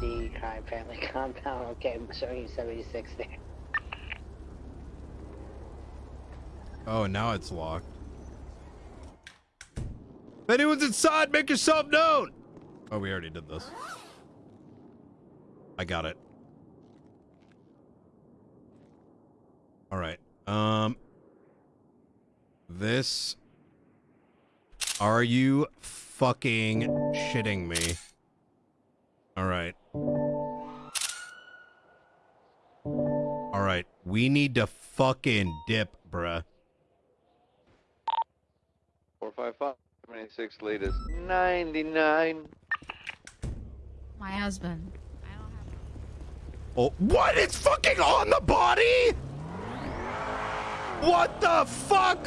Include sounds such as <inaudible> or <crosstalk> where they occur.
D crime family <laughs> compound. Okay, I'm showing you 76 there. Oh, now it's locked. If anyone's inside, make yourself known! Oh, we already did this. I got it. All right. Um. This. Are you fucking shitting me? All We need to fucking dip, bruh. 455, 26 latest 99. My husband. Oh, what? It's fucking on the body? What the fuck?